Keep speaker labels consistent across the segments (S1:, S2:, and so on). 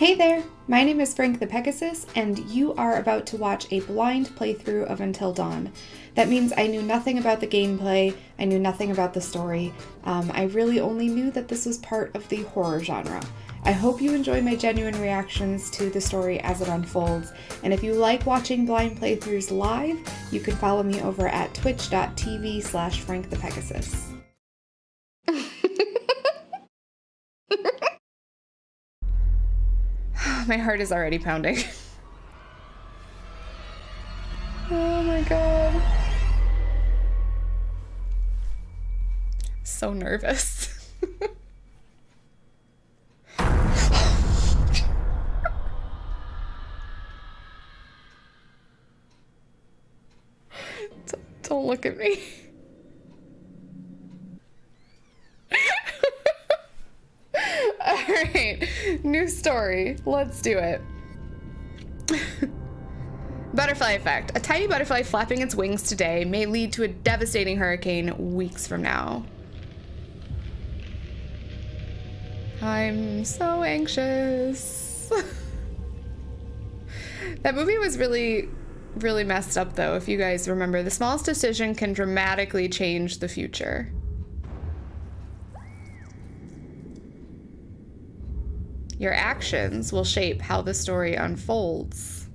S1: Hey there, my name is Frank the Pegasus, and you are about to watch a blind playthrough of Until Dawn. That means I knew nothing about the gameplay, I knew nothing about the story. Um, I really only knew that this was part of the horror genre. I hope you enjoy my genuine reactions to the story as it unfolds, and if you like watching blind playthroughs live, you can follow me over at twitch.tv slash frankthepegasus. my heart is already pounding. oh my god. So nervous. Don't look at me. Alright, new story. Let's do it. butterfly effect. A tiny butterfly flapping its wings today may lead to a devastating hurricane weeks from now. I'm so anxious. that movie was really, really messed up though, if you guys remember. The smallest decision can dramatically change the future. Your actions will shape how the story unfolds.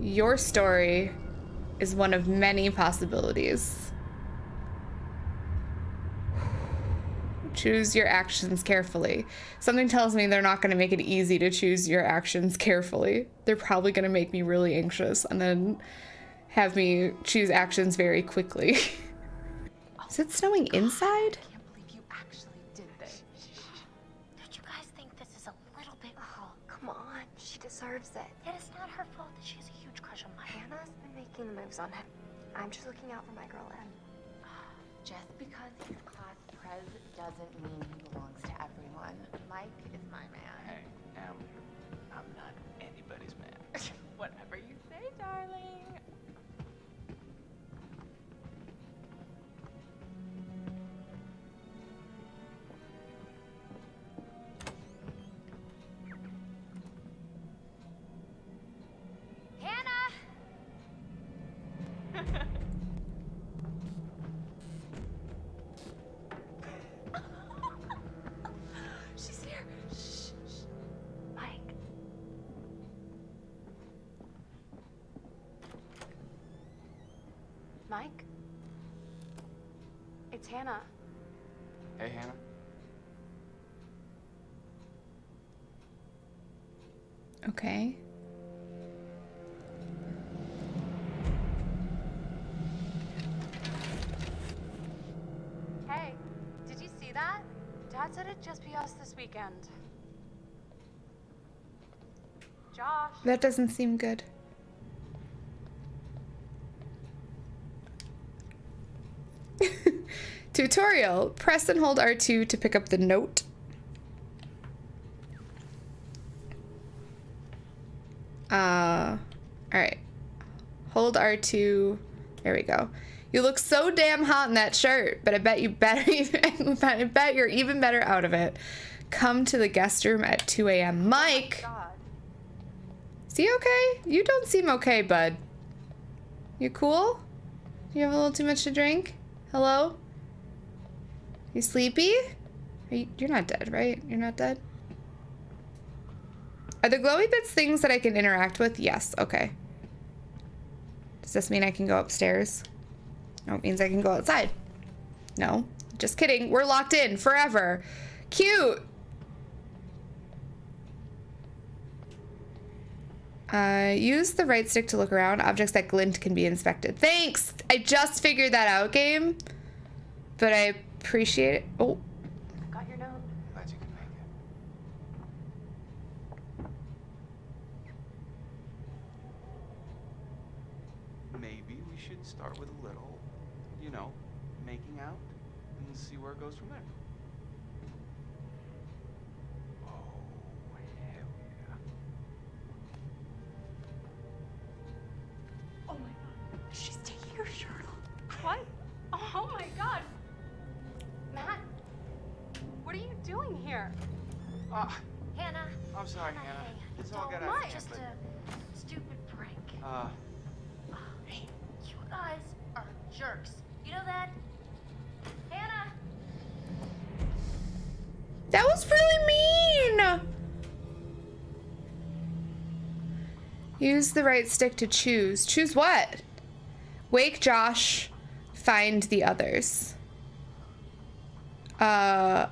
S1: Your story is one of many possibilities. Choose your actions carefully. Something tells me they're not going to make it easy to choose your actions carefully. They're probably going to make me really anxious and then have me choose actions very quickly. Is it snowing inside?
S2: I can't believe you actually did this.
S3: Don't you guys think this is a little bit oh, cruel?
S2: Come on, she deserves it.
S3: It's not her fault that she has a huge crush on Mike.
S2: Hannah's been making the moves on him. I'm just looking out for my girl Em.
S4: Just because he's class prez doesn't mean he belongs to everyone. Mike is my man.
S5: Hey, Em, I'm not anybody's man.
S4: Whatever you
S3: Hannah.
S5: Hey, Hannah.
S1: Okay.
S2: Hey, did you see that? Dad said it'd just be us this weekend. Josh.
S1: That doesn't seem good. Tutorial. Press and hold R2 to pick up the note. Uh, alright. Hold R2. There we go. You look so damn hot in that shirt, but I bet you better I bet you're even better out of it. Come to the guest room at 2 a.m. Mike! Is he okay? You don't seem okay, bud. You cool? You have a little too much to drink? Hello? You sleepy? Are you, you're not dead, right? You're not dead? Are the glowy bits things that I can interact with? Yes, okay. Does this mean I can go upstairs? No, it means I can go outside. No, just kidding. We're locked in forever. Cute. Uh, use the right stick to look around. Objects that glint can be inspected. Thanks! I just figured that out, game. But I appreciate it. Oh,
S2: Got your note.
S5: Glad you could make it. Maybe we should start with a little, you know, making out and see where it goes from there.
S6: Uh,
S2: Hey, you guys are jerks. You know that? Hannah.
S1: That was really mean. Use the right stick to choose. Choose what? Wake Josh. Find the others. Uh,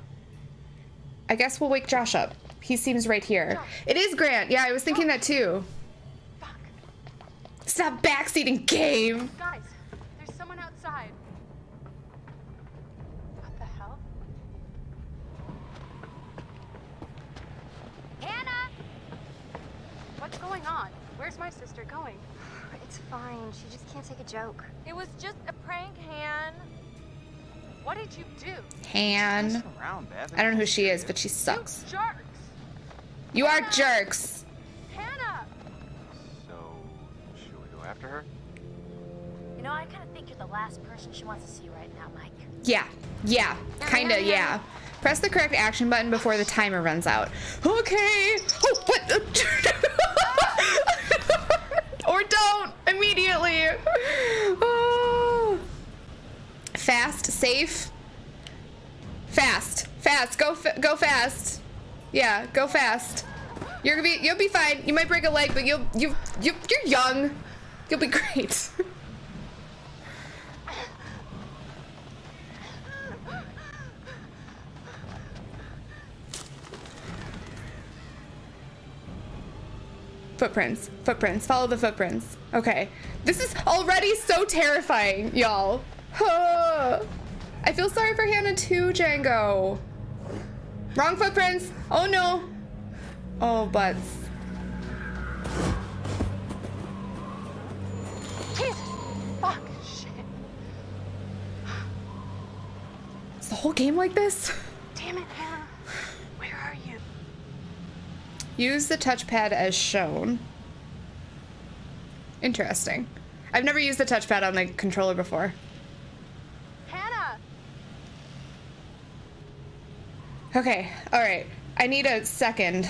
S1: I guess we'll wake Josh up. He seems right here. It is Grant. Yeah, I was thinking that too.
S7: Fuck.
S1: Stop backseating, game.
S7: Guys, there's someone outside. What the hell? Hannah! What's going on? Where's my sister going?
S8: It's fine. She just can't take a joke.
S7: It was just a prank, Han. What did you do?
S1: Han.
S6: messing around, Beth.
S1: I don't know who she is, but she
S7: You
S1: sucks.
S7: jerks!
S1: You are jerks.
S6: After her?
S2: You know, I kind of think you're the last person she wants to see right now, Mike.
S1: Yeah, yeah, kinda, yeah. Press the correct action button before the timer runs out. Okay. Oh, what? or don't immediately. Oh. Fast, safe. Fast, fast. Go, fa- go fast. Yeah, go fast. You're gonna be, you'll be fine. You might break a leg, but you'll, you, you, you're young. You'll be great. Footprints. Footprints. Follow the footprints. Okay. This is already so terrifying, y'all. I feel sorry for Hannah too, Django. Wrong footprints. Oh no. Oh, butts. Is the whole game like this?
S7: Damn it, Hannah! Where are you?
S1: Use the touchpad as shown. Interesting. I've never used the touchpad on the controller before.
S7: Hannah!
S1: Okay, alright. I need a second.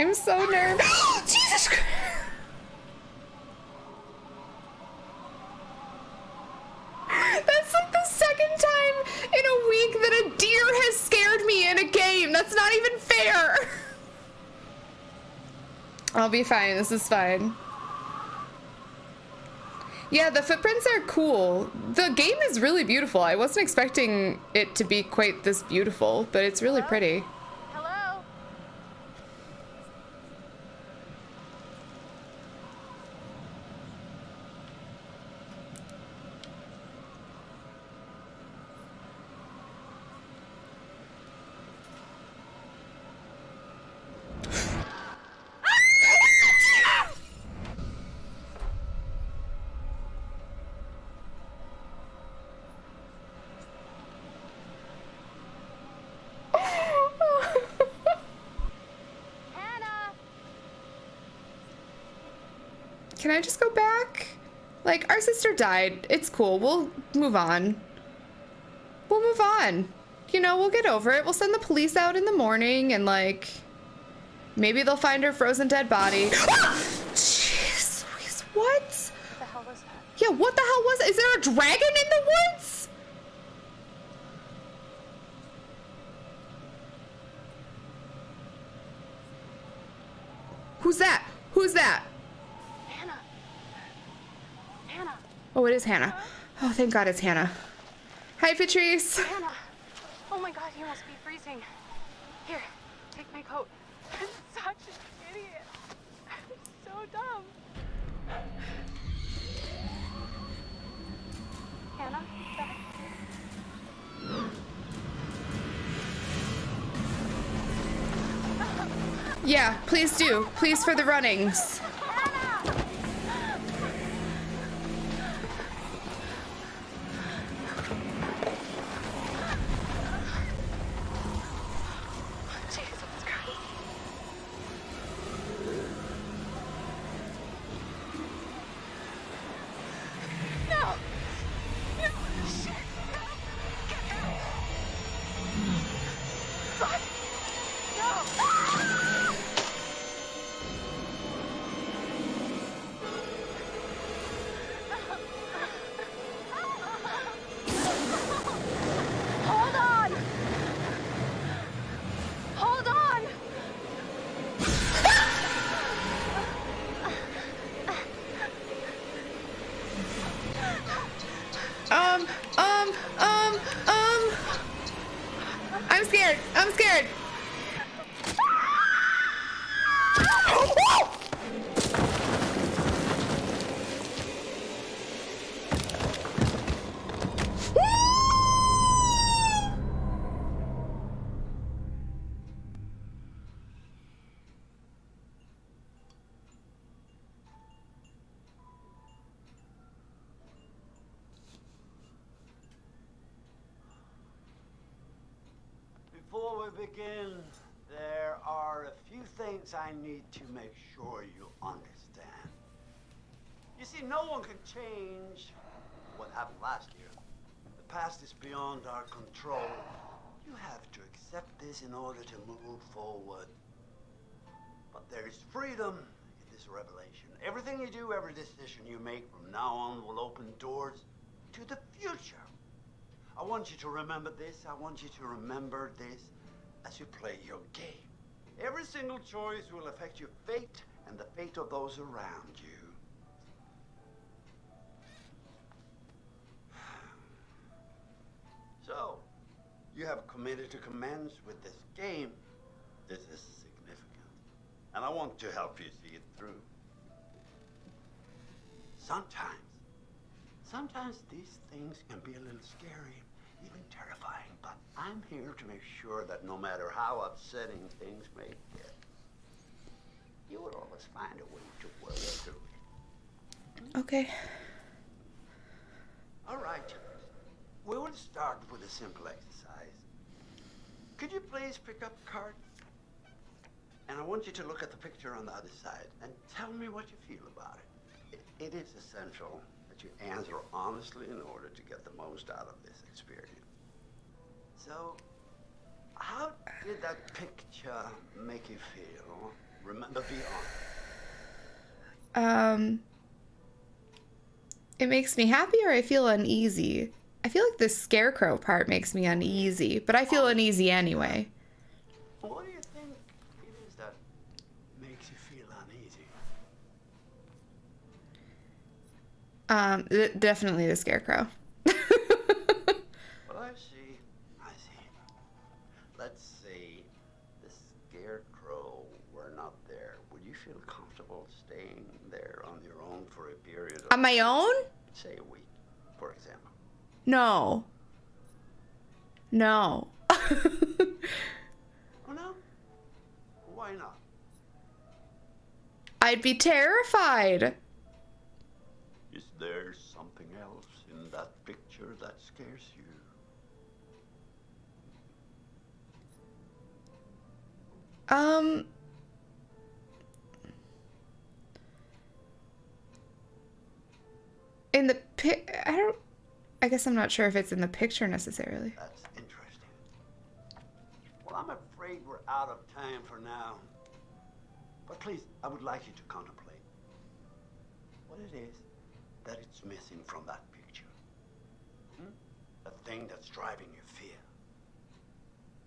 S1: I'm so nervous. Jesus Christ! That's like the second time in a week that a deer has scared me in a game. That's not even fair. I'll be fine. This is fine. Yeah, the footprints are cool. The game is really beautiful. I wasn't expecting it to be quite this beautiful, but it's really pretty. Can I just go back? Like, our sister died. It's cool. We'll move on. We'll move on. You know, we'll get over it. We'll send the police out in the morning and, like, maybe they'll find her frozen dead body. Ah! Jeez Louise, what?
S7: What the hell was that?
S1: Yeah, what the hell was Is there a dragon in the woods? Who's that? Who's that?
S7: Hannah! Hannah!
S1: Oh, it is Hannah. Oh, thank God it's Hannah. Hi, Patrice.
S7: Hannah! Oh my god, you must be freezing. Here, take my coat. I'm such an idiot. I'm so dumb. Hannah? Back.
S1: Yeah, please do. Please for the runnings.
S9: Begin, there are a few things I need to make sure you understand. You see, no one can change what happened last year. The past is beyond our control. You have to accept this in order to move forward. But there is freedom in this revelation. Everything you do, every decision you make from now on will open doors to the future. I want you to remember this. I want you to remember this as you play your game. Every single choice will affect your fate and the fate of those around you. So, you have committed to commence with this game. This is significant. And I want to help you see it through. Sometimes, sometimes these things can be a little scary, terrifying, but I'm here to make sure that no matter how upsetting things may get, you will always find a way to work through it.
S1: Okay.
S9: All right. We will start with a simple exercise. Could you please pick up a card? And I want you to look at the picture on the other side and tell me what you feel about it. It, it is essential that you answer honestly in order to get the most out of this experience. So, how did that picture make you feel? Remember, be honest.
S1: Um, it makes me happy or I feel uneasy. I feel like the scarecrow part makes me uneasy, but I feel uneasy anyway.
S9: What do you think it is that makes you feel uneasy?
S1: Um, th- definitely the scarecrow.
S9: On
S1: my own?
S9: say, a week, for example?
S1: No. No.
S9: Oh, no? Why not?
S1: I'd be terrified.
S9: Is there something else in that picture that scares you?
S1: Um. In the pic, I don't. I guess I'm not sure if it's in the picture necessarily.
S9: That's interesting. Well, I'm afraid we're out of time for now. But please, I would like you to contemplate what it is that it's missing from that picture. Hmm? A thing that's driving your fear.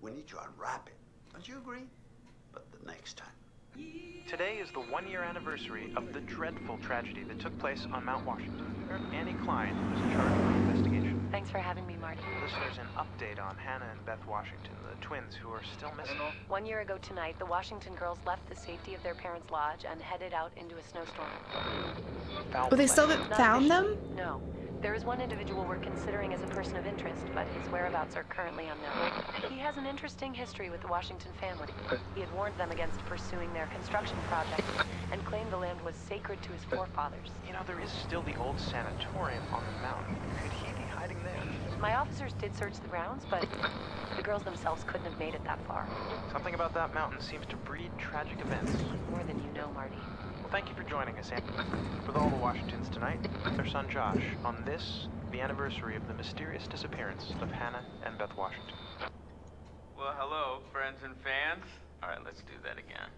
S9: We need to unwrap it. Don't you agree? But the next time.
S10: Today is the one year anniversary of the dreadful tragedy that took place on Mount Washington. Annie Klein was in charge of the investigation.
S3: Thanks for having me, Marty.
S10: Listeners, an update on Hannah and Beth Washington, the twins who are still missing.
S3: One year ago tonight, the Washington girls left the safety of their parents' lodge and headed out into a snowstorm.
S10: Foul
S1: Well, they still
S10: play.
S1: haven't found them?
S3: No. There is one individual we're considering as a person of interest, but his whereabouts are currently unknown. He has an interesting history with the Washington family. He had warned them against pursuing their construction project and claimed the land was sacred to his forefathers.
S10: You know, there is still the old sanatorium on the mountain. Could he be hiding there?
S3: My officers did search the grounds, but the girls themselves couldn't have made it that far.
S10: Something about that mountain seems to breed tragic events.
S3: More than you know, Marty.
S10: Thank you for joining us, Annie. With all the Washingtons tonight, their son Josh, on this, the anniversary of the mysterious disappearance of Hannah and Beth Washington.
S5: Well, hello, friends and fans. All right, let's do that again.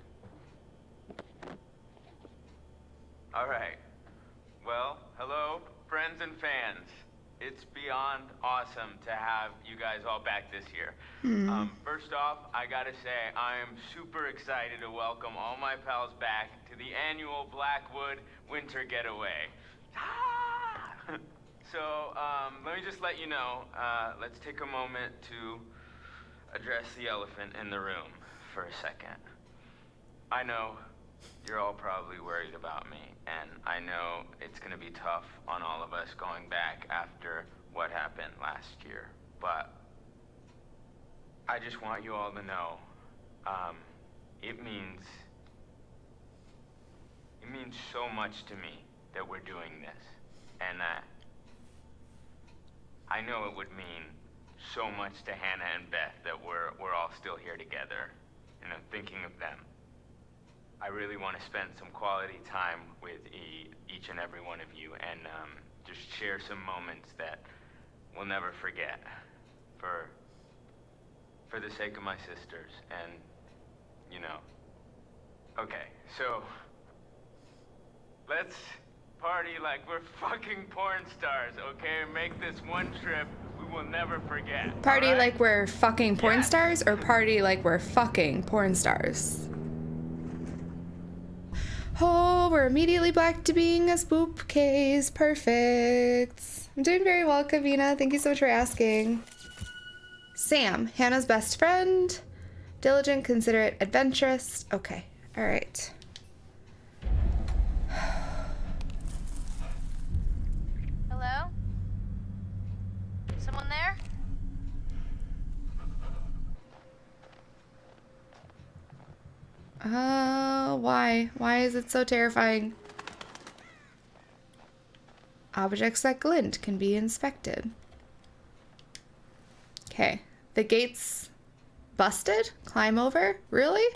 S5: All right. Well, hello, friends and fans. It's beyond awesome to have you guys all back this year. Um, first off, I gotta say, I am super excited to welcome all my pals back to the annual Blackwood Winter Getaway. Ah! so, um, let me just let you know, uh, let's take a moment to address the elephant in the room for a second. I know you're all probably worried about me, and I know it's gonna be tough on all of us going back after what happened last year, but I just want you all to know, um, it means, it means so much to me that we're doing this, and that I know it would mean so much to Hannah and Beth that we're, we're all still here together, And I'm thinking of them. I really want to spend some quality time with e each and every one of you and um, just share some moments that we'll never forget for, for the sake of my sisters and, you know. Okay, so let's party like we're fucking porn stars, okay? Make this one trip we will never forget.
S1: Party
S5: alright?
S1: like we're fucking porn
S5: Yeah.
S1: stars or party like we're fucking porn stars? Oh, we're immediately back to being a spoop case. Perfect. I'm doing very well, Kavina. Thank you so much for asking. Sam, Hannah's best friend. Diligent, considerate, adventurous. Okay, all right.
S2: Hello? Someone there?
S1: Uh, why? Why is it so terrifying? Objects that glint can be inspected. Okay. The gate's busted? Climb over? Really?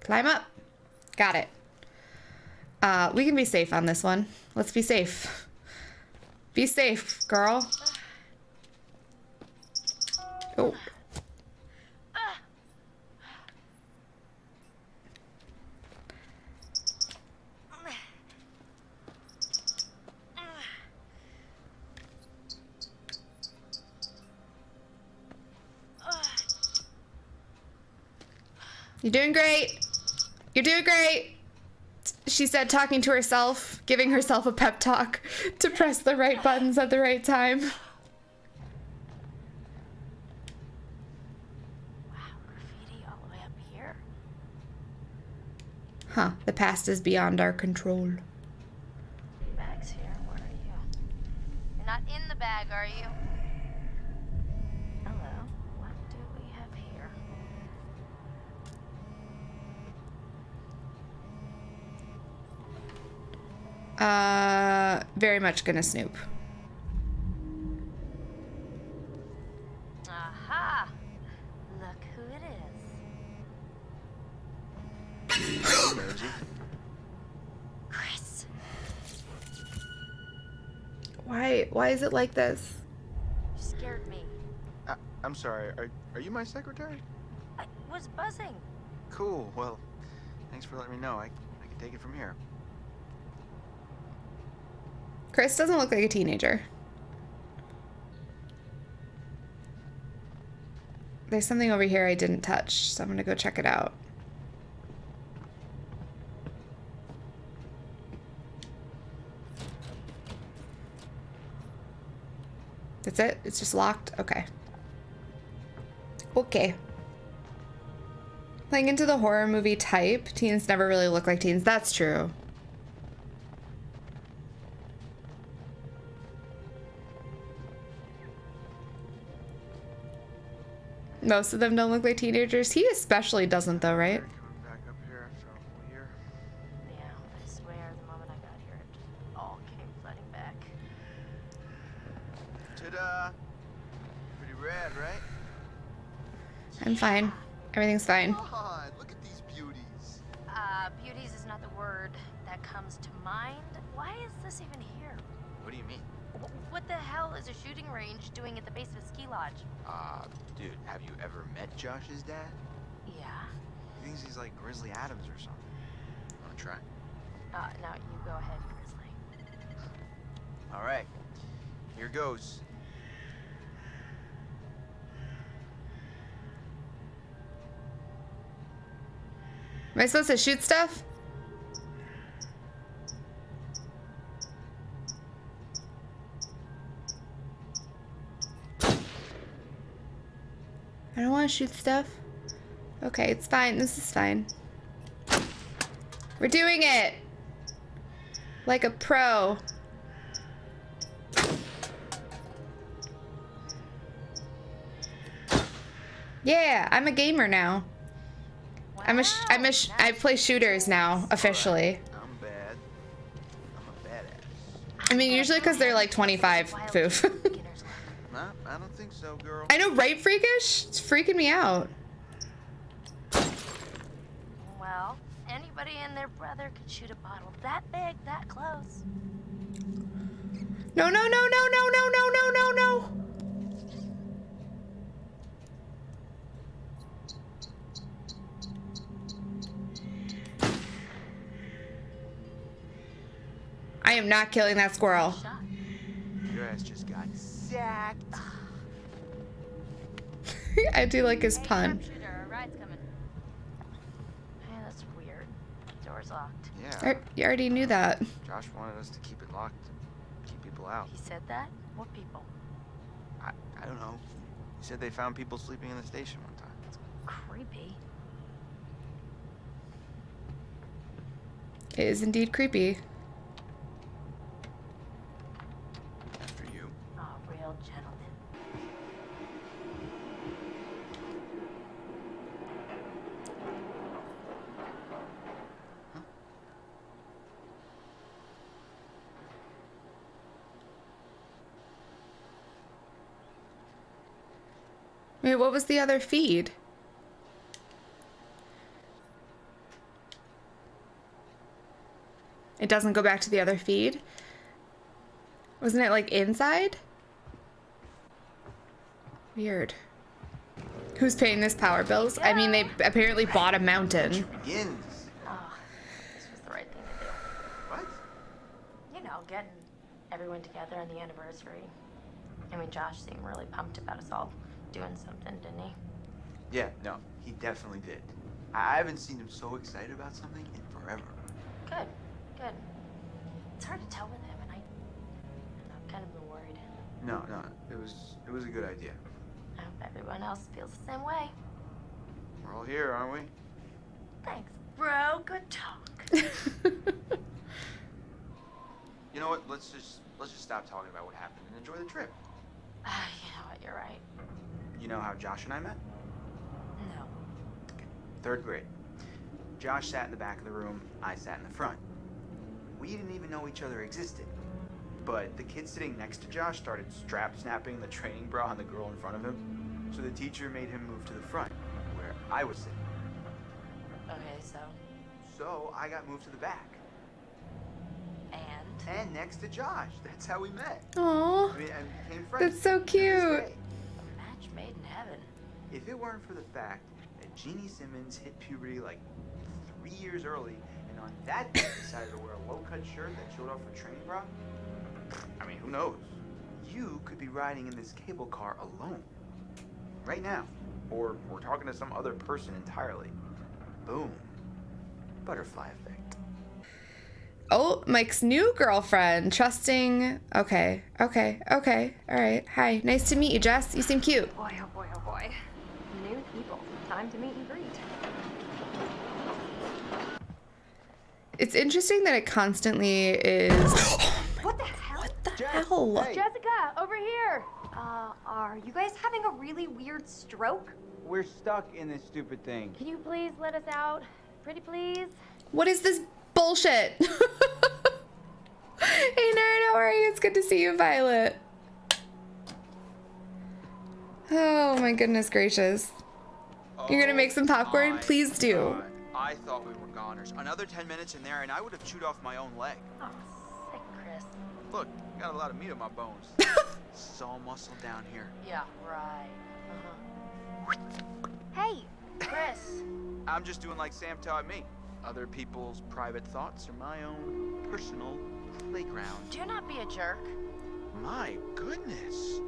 S1: Climb up. Got it. Uh, we can be safe on this one. Let's be safe. Be safe, girl. Oh. You're doing great. You're doing great. She said, talking to herself, giving herself a pep talk to press the right buttons at the right time.
S2: Wow, graffiti all the way up here.
S1: Huh, the past is beyond our control.
S2: Bag's here. Where are you? You're not in the bag, are you? Hello. What do we have here?
S1: Uh, very much gonna snoop.
S2: Aha! Look who it is. Chris.
S1: Why, why is it like this?
S2: You scared me.
S10: Uh, I'm sorry. Are, are you my secretary?
S2: I was buzzing.
S10: Cool. Well, thanks for letting me know. I, I can take it from here.
S1: Chris doesn't look like a teenager. There's something over here I didn't touch, so I'm gonna go check it out. That's it? It's just locked? Okay. Okay. Playing into the horror movie type, teens never really look like teens. That's true. Most of them don't look like teenagers. He especially doesn't, though, right?
S10: Coming back up here after a whole year.
S2: Yeah, I swear the moment I got here, it just all came flooding back.
S10: Ta-da! Pretty rad, right?
S1: I'm fine. Everything's fine.
S6: God, look at these beauties.
S2: Uh, beauties is not the word that comes to mind. Why is this even here?
S6: What do you mean?
S2: Wh- What the hell is a shooting range doing at the base of a ski lodge?
S6: Uh, dude, have you ever met Josh's dad?
S2: Yeah.
S10: He thinks he's like Grizzly Adams or something.
S6: Wanna try?
S2: Uh, now you go ahead, Grizzly.
S6: All right, here goes.
S1: Am I supposed to shoot stuff? Want to shoot stuff. Okay, it's fine. This is fine. We're doing it! Like a pro. Yeah, I'm a gamer now. I'm a sh- I'm a sh- I play shooters now officially.
S6: I'm bad. I'm a badass.
S1: I mean, usually because they're like 25 foof.
S2: Beginner's luck.
S6: Nah, I don't think so, girl.
S1: I know, right, freakish? It's freaking me out.
S2: Well, anybody and their brother could shoot a bottle that big, that close.
S1: No, no, no, no, no, no, no, no, no, no. I am not killing that squirrel.
S6: Your ass just got sacked.
S1: I do like his pun.
S2: sharpshooter, our ride's coming. Hey, that's weird. Door's locked.
S6: Yeah,
S1: You already knew that.
S6: Josh wanted us to keep it locked, keep people out.
S2: He said that? What people?
S6: I, I don't know. He said they found people sleeping in the station one time.
S2: Creepy.
S1: It is indeed creepy.
S6: After you.
S2: Oh, real gentleman.
S1: Wait, what was the other feed? It doesn't go back to the other feed? Wasn't it like inside? Weird. Who's paying this power bills? I mean, they apparently bought a mountain.
S6: Begins.
S2: Oh, this was the right thing to do.
S6: What?
S2: You know, getting everyone together on the anniversary. I mean, Josh seemed really pumped about us all doing something, didn't he?
S6: Yeah, no, he definitely did. I I haven't seen him so excited about something in forever.
S2: Good, good. It's hard to tell with him, and I, I've kind of been worried.
S6: No, no, it was it was a good idea.
S2: I hope everyone else feels the same way.
S6: We're all here, aren't we?
S2: Thanks, bro. Good talk.
S6: You know what? Let's just let's just stop talking about what happened and enjoy the trip.
S2: Ah, you know what? You're right.
S6: You know how Josh and I met?
S2: No.
S6: Third grade. Josh sat in the back of the room, I sat in the front. We didn't even know each other existed. But the kid sitting next to Josh started strap snapping the training bra on the girl in front of him. So the teacher made him move to the front, where I was sitting.
S2: Okay, so
S6: So I got moved to the back.
S2: and
S6: And next to Josh. That's how we met.
S1: Aww.
S6: I mean, and became friends.
S1: That's so
S6: to this
S1: cute.
S2: Made in heaven.
S6: If it weren't for the fact that Jeannie Simmons hit puberty like three years early, and on that day decided to wear a low-cut shirt that showed off her training bra, I mean, who knows? You could be riding in this cable car alone, right now, or we're talking to some other person entirely. Boom, butterfly effect.
S1: Oh, Mike's new girlfriend. Trusting. Okay, okay, okay. All right. Hi. Nice to meet you, Jess. You seem cute.
S3: Boy, oh boy, oh boy. New people. Time to meet and greet.
S1: It's interesting that it constantly is.
S3: What the hell?
S1: what the hell?
S3: Jessica, over here. Uh, are you guys having a really weird stroke?
S11: We're stuck in this stupid thing.
S3: Can you please let us out? Pretty please?
S1: What is this bullshit? hey, nerd, how are you? It's good to see you, Violet. Oh my goodness gracious. You're gonna make some popcorn? Please do.
S6: God. I thought we were goners. Another 10 minutes in there, and I would have chewed off my own leg.
S2: Oh, sick, Chris.
S6: Look, got a lot of meat on my bones. this is all muscle down here.
S2: Yeah, right. Uh-huh.
S3: Hey,
S2: Chris.
S6: I'm just doing like Sam taught me. Other people's private thoughts are my own personal playground.
S2: Do not be a jerk.
S6: My goodness.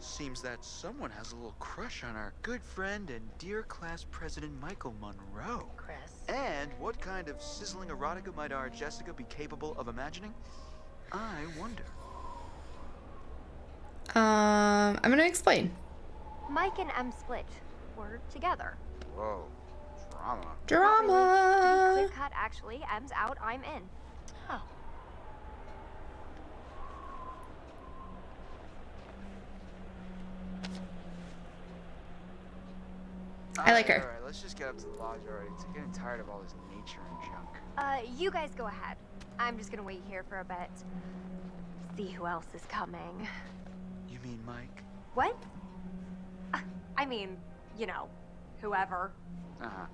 S6: Seems that someone has a little crush on our good friend and dear class president Michael Munroe.
S2: Chris.
S6: And what kind of sizzling erotica might our Jessica be capable of imagining? I wonder.
S1: Um, I'm gonna explain.
S3: Mike and Em split.
S8: we're together.
S6: Whoa. Drama.
S1: Drama.
S8: Clear cut, actually. Em's out, I'm in.
S2: Oh.
S1: I like her.
S6: Alright, let's just get up to the lodge already. It's getting tired of all this nature and junk.
S8: Uh, you guys go ahead. I'm just gonna wait here for a bit. See who else is coming.
S6: You mean Mike?
S8: What? Uh, I mean, you know, whoever.
S6: Uh-huh.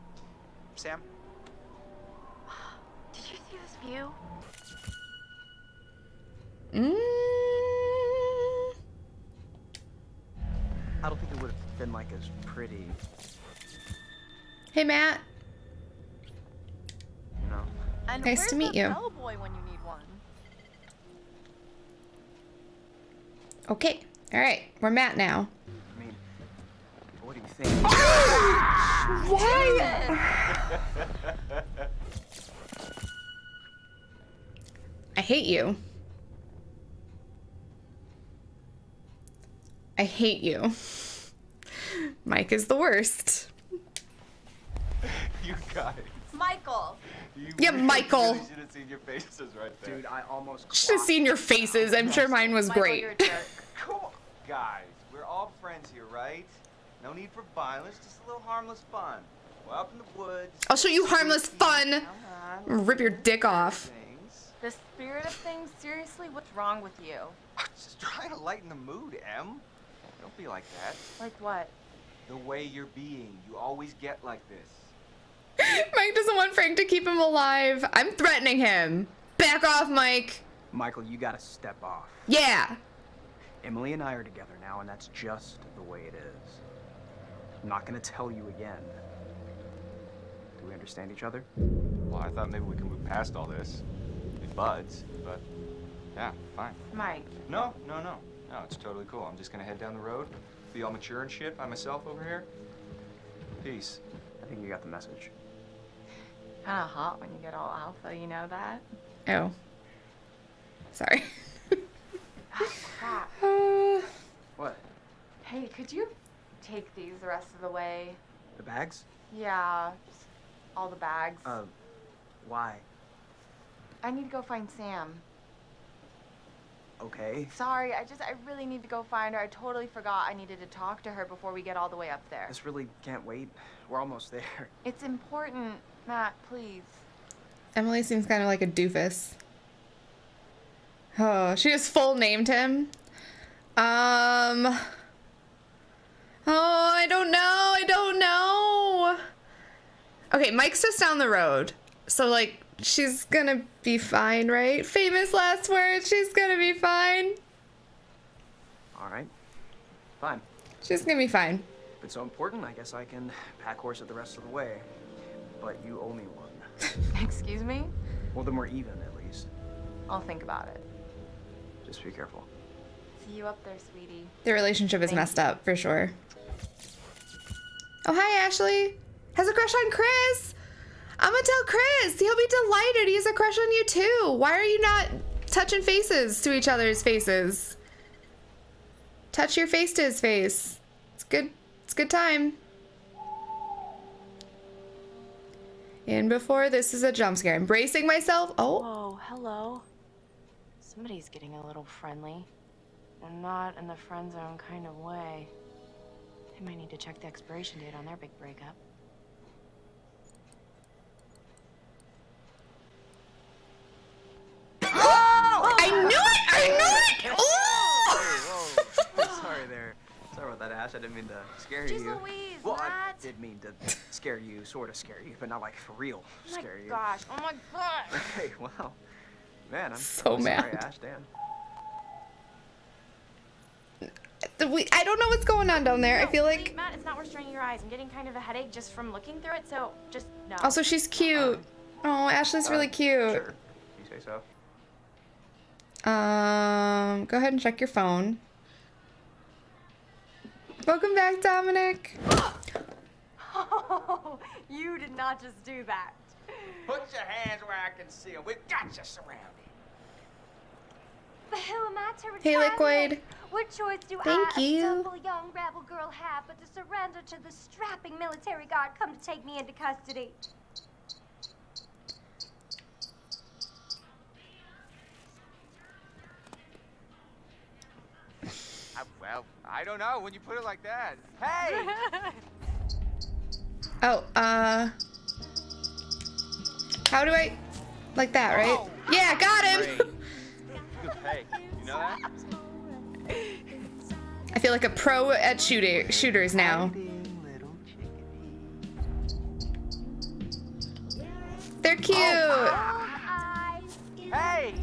S6: Sam?
S2: Did you see this view?
S1: Mm.
S12: I don't think it would have been like as pretty,
S1: Hey, Matt.
S12: you know.
S4: And
S1: Nice
S4: where's
S1: to meet
S4: the
S1: you.
S4: bellboy when you need one?
S1: Okay. All right. We're Matt now.
S12: I mean, what do you?
S1: Why? I hate you. I hate you. Mike is the worst.
S13: You guys.
S4: Michael.
S13: You
S1: Yeah,
S13: really,
S1: Michael.
S13: really should have seen your faces right there.
S12: Dude, I almost.
S1: Should have seen your faces. I'm sure mine was
S4: Michael,
S1: great.
S4: you're a jerk.
S13: Come on, guys. We're all friends here, right? No need for violence, just a little harmless fun. We're up in the woods.
S1: I'll show you harmless fun. Rip your dick off.
S13: Things.
S4: The spirit of things, seriously, what's wrong with you?
S13: I'm Just trying to lighten the mood, Em. Don't be like that.
S4: Like what?
S13: The way you're being, you always get like this.
S1: Mike doesn't want Frank to keep him alive. I'm threatening him. Back off, Mike.
S12: Michael, you gotta step off.
S1: Yeah.
S12: Emily and I are together now, and that's just the way it is. I'm not gonna tell you again. Do we understand each other?
S13: Well, I thought maybe we could move past all this. Be buds, but yeah, fine.
S4: Mike.
S13: No, no, no. No, it's totally cool. I'm just gonna head down the road, be all mature and shit by myself over here. Peace.
S12: I think you got the message.
S4: Kind of hot when you get all alpha, you know that?
S1: Oh. Sorry.
S4: Crap.
S1: Uh,
S12: What?
S4: Hey, could you take these the rest of the way?
S12: The bags?
S4: Yeah, all the bags.
S12: Uh, why?
S4: I need to go find Sam.
S12: Okay.
S4: Sorry, I just, I really need to go find her. I totally forgot I needed to talk to her before we get all the way up there.
S12: This really can't wait. We're almost there.
S4: It's important, Matt, please.
S1: Emily seems kind of like a doofus. Oh, she just full named him. Um. Oh, I don't know. I don't know. Okay, Mike's just down the road. So, like, she's gonna be fine, right? Famous last words. She's gonna be fine.
S12: All right. Fine.
S1: She's gonna be fine.
S12: If it's so important, I guess I can pack horse it the rest of the way. But you owe me one.
S4: Excuse me?
S12: Well, then we're even, at least.
S4: I'll think about it.
S12: Just be careful.
S4: See you up there, sweetie.
S1: Their relationship is
S4: Thank
S1: messed up, for sure. Oh, hi, Ashley. Has a crush on Chris. I'm gonna tell Chris. He'll be delighted. He has a crush on you, too. Why are you not touching faces to each other's faces? Touch your face to his face. It's good. It's good time. And before this is a jump scare. I'm bracing myself. Oh,
S2: Whoa, hello. Somebody's getting a little friendly. And not in the friend zone kind of way. They might need to check the expiration date on their big breakup. Oh!
S1: I knew it! I knew it! Oh!
S12: Whoa,
S1: Ooh!
S12: Sorry there. Sorry about that, Ash. I didn't mean to scare
S4: Jeez
S12: you.
S4: Louise,
S12: well, I
S4: Matt.
S12: did mean to scare you, sort of scare you, but not like for real
S4: Oh my
S12: scare you.
S4: gosh, oh my gosh.
S12: Hey, wow. Man, I'm
S1: So
S12: really sorry,
S1: mad.
S12: Ash. Damn.
S1: The- we- I don't know what's going on down there. I feel
S2: really,
S1: like.
S2: Matt, it's not worth straining your eyes. I'm getting kind of a headache just from looking through it, so just no.
S1: Also, she's cute. Oh, Ashley's really
S12: Uh,
S1: cute.
S12: Sure. You say so.
S1: Um, go ahead and check your phone. Welcome back, Dominic.
S4: Oh, you did not just do that.
S6: Put your hands where I can see them. We've got you surrounded.
S8: The hell am I to
S1: Hey. Liquid.
S8: What choice do
S1: Thank
S8: I,
S1: you.
S8: a simple young rebel girl, have but to surrender to the strapping military guard come to take me into custody?
S13: I, well, I don't know when you put it like that. Hey!
S1: Oh, uh. How do I. Like that, right? Yeah, got him!
S13: Hey, you know that?
S1: I feel like a pro at shooting shooters now. They're cute.
S13: Oh, hey!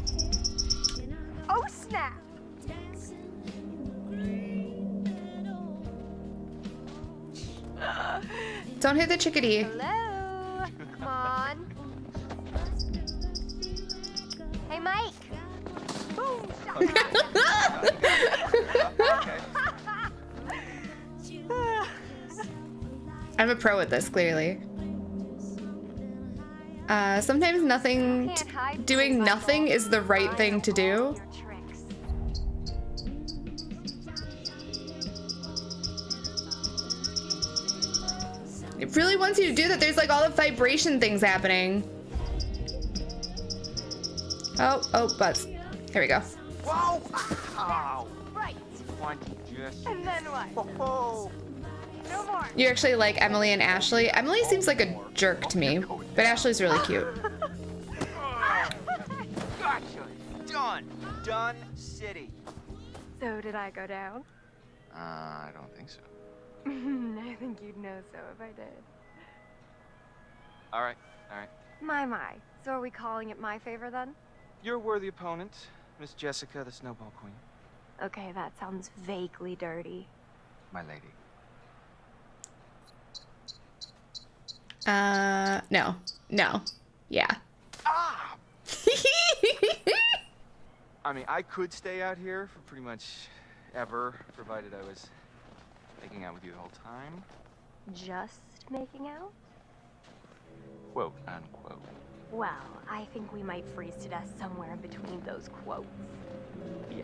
S8: Oh snap!
S1: Don't hit the chickadee.
S8: Hello? Come on. Hey, Mike.
S1: I'm a pro at this, clearly. Uh, sometimes nothing, doing nothing is the right thing to do. It really wants you to do that. There's like all the vibration things happening. Oh, oh, buzz. Here we go.
S13: Whoa! Ow!
S8: Right. And then what?
S13: Whoa!
S8: No more.
S1: You actually like Emily and Ashley. Emily seems like a jerk to me, but Ashley's really cute.
S13: Gotcha! Done! Done city.
S3: So did I go down?
S13: Uh, I don't think so.
S3: I think you'd know so if I did.
S13: Alright, alright.
S3: My, my. So are we calling it my favor then?
S13: You're a worthy opponent, Miss Jessica, the Snowball Queen.
S3: Okay, that sounds vaguely dirty.
S13: My lady.
S1: Uh, no, no, yeah.
S13: Ah! I mean, I could stay out here for pretty much ever, provided I was making out with you the whole time.
S3: Just making out?
S13: Quote unquote.
S3: Well, I think we might freeze to death somewhere in between those quotes.
S13: Yeah.